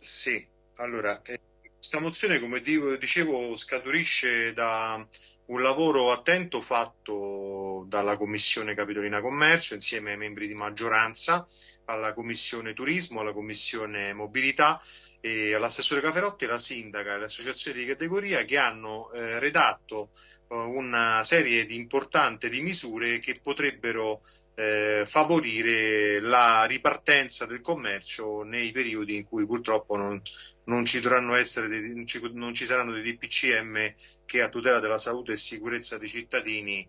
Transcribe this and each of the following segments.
Sì, allora, eh, questa mozione, come dicevo, scaturisce da un lavoro attento fatto dalla Commissione Capitolina Commercio insieme ai membri di maggioranza, alla Commissione Turismo, alla Commissione Mobilità e all'assessore Caferotti, la sindaca e le associazioni di categoria che hanno eh, redatto eh, una serie di importanti di misure che potrebbero eh, favorire la ripartenza del commercio nei periodi in cui purtroppo non, non, ci, dei, non, ci, non ci saranno dei DPCM che a tutela della salute sicurezza dei cittadini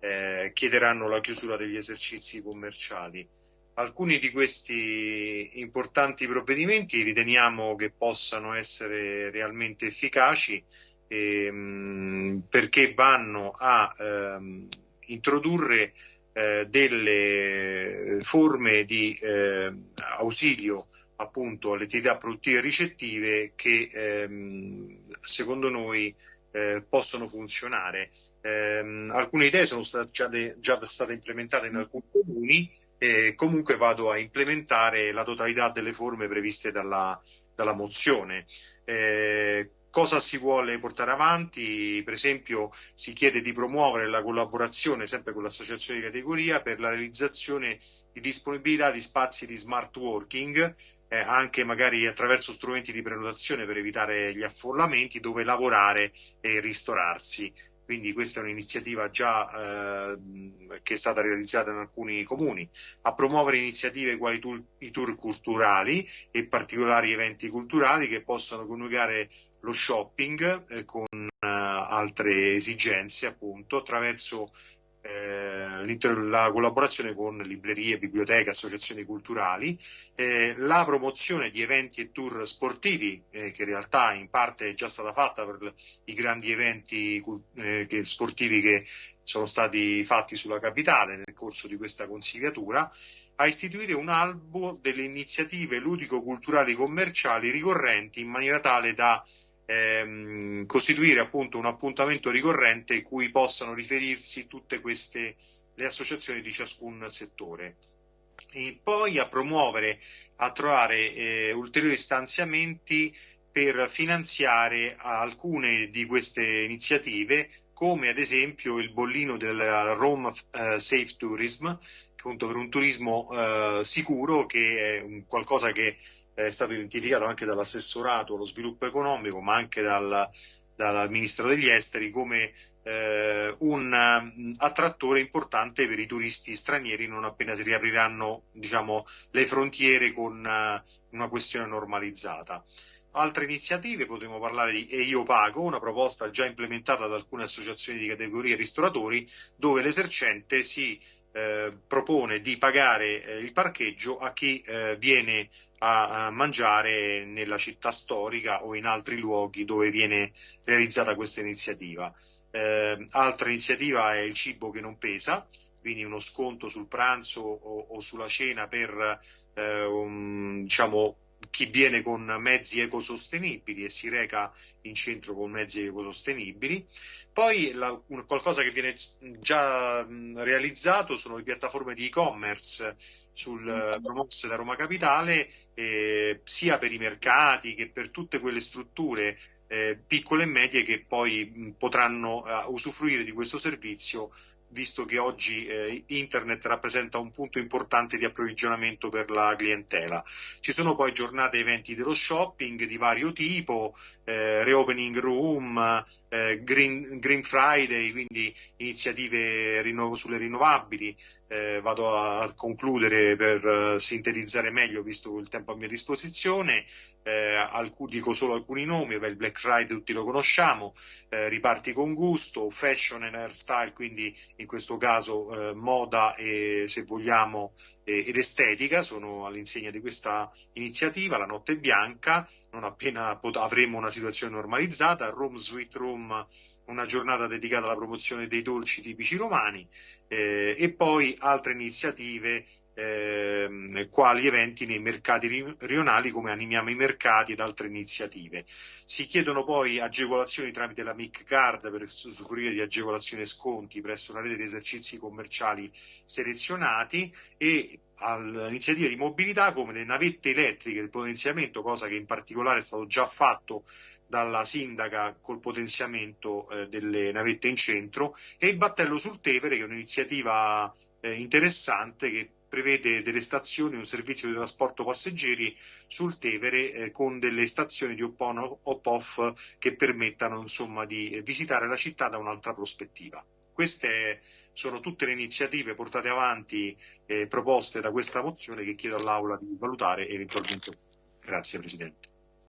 eh, chiederanno la chiusura degli esercizi commerciali. Alcuni di questi importanti provvedimenti riteniamo che possano essere realmente efficaci ehm, perché vanno a ehm, introdurre eh, delle forme di eh, ausilio appunto alle attività produttive ricettive che ehm, secondo noi eh, possono funzionare. Eh, alcune idee sono state già, de, già, state implementate in alcuni comuni e comunque vado a implementare la totalità delle forme previste dalla, dalla mozione. Eh, cosa si vuole portare avanti? Per esempio si chiede di promuovere la collaborazione sempre con l'associazione di categoria per la realizzazione di disponibilità di spazi di smart working eh, anche magari attraverso strumenti di prenotazione per evitare gli affollamenti dove lavorare e ristorarsi. Quindi questa è un'iniziativa già eh, che è stata realizzata in alcuni comuni, a promuovere iniziative quali tour, i tour culturali e particolari eventi culturali che possono coniugare lo shopping eh, con eh, altre esigenze appunto attraverso la collaborazione con librerie, biblioteche, associazioni culturali, eh, la promozione di eventi e tour sportivi, eh, che in realtà in parte è già stata fatta per i grandi eventi eh, sportivi che sono stati fatti sulla capitale nel corso di questa consigliatura, a istituire un albo delle iniziative ludico-culturali commerciali ricorrenti in maniera tale da ehm, costituire appunto un appuntamento ricorrente cui possano riferirsi tutte queste le associazioni di ciascun settore. E poi a promuovere, a trovare eh, ulteriori stanziamenti per finanziare alcune di queste iniziative, come ad esempio il bollino del Rome uh, Safe Tourism, appunto per un turismo uh, sicuro, che è qualcosa che è stato identificato anche dall'assessorato allo sviluppo economico, ma anche dal, dal ministro degli esteri come eh, un um, attrattore importante per i turisti stranieri non appena si riapriranno diciamo, le frontiere con uh, una questione normalizzata. Altre iniziative, potremmo parlare di E io pago, una proposta già implementata da alcune associazioni di categorie ristoratori, dove l'esercente si eh, propone di pagare eh, il parcheggio a chi eh, viene a, a, mangiare nella città storica o in altri luoghi dove viene realizzata questa iniziativa. Eh, altra iniziativa è il cibo che non pesa, quindi uno sconto sul pranzo o, o sulla cena per eh, un, diciamo, chi viene con mezzi ecosostenibili e si reca in centro con mezzi ecosostenibili. Poi la, qualcosa che viene già realizzato sono le piattaforme di e-commerce sul mm. Promox da Roma Capitale, eh, sia per i mercati che per tutte quelle strutture eh, piccole e medie che poi mh, potranno uh, usufruire di questo servizio visto che oggi eh, internet rappresenta un punto importante di approvvigionamento per la clientela. Ci sono poi giornate e eventi dello shopping di vario tipo, eh, reopening room, eh, green, green, Friday, quindi iniziative rinnovo, sulle rinnovabili. Eh, vado a, concludere per uh, sintetizzare meglio, visto il tempo a mia disposizione. Eh, alc- dico solo alcuni nomi, beh, il Black Friday tutti lo conosciamo, riparti con gusto, fashion and hairstyle, quindi in questo caso eh, moda e se vogliamo eh, ed estetica sono all'insegna di questa iniziativa, la notte bianca, non appena pot- avremo una situazione normalizzata, Rome Sweet Room una giornata dedicata alla promozione dei dolci tipici romani eh, e poi altre iniziative eh, quali eventi nei mercati rionali come Animiamo i mercati ed altre iniziative. Si chiedono poi agevolazioni tramite la MIC Card per usufruire di agevolazioni e sconti presso una rete di esercizi commerciali selezionati e all'iniziativa di mobilità come le navette elettriche, il potenziamento, cosa che in particolare è stato già fatto dalla sindaca col potenziamento eh, delle navette in centro e il battello sul Tevere che è un'iniziativa eh, interessante che prevede delle stazioni, un servizio di trasporto passeggeri sul Tevere eh, con delle stazioni di hop-off che permettano insomma di visitare la città da un'altra prospettiva. Queste sono tutte le iniziative portate avanti eh, proposte da questa mozione che chiedo all'Aula di valutare eventualmente. Grazie Presidente.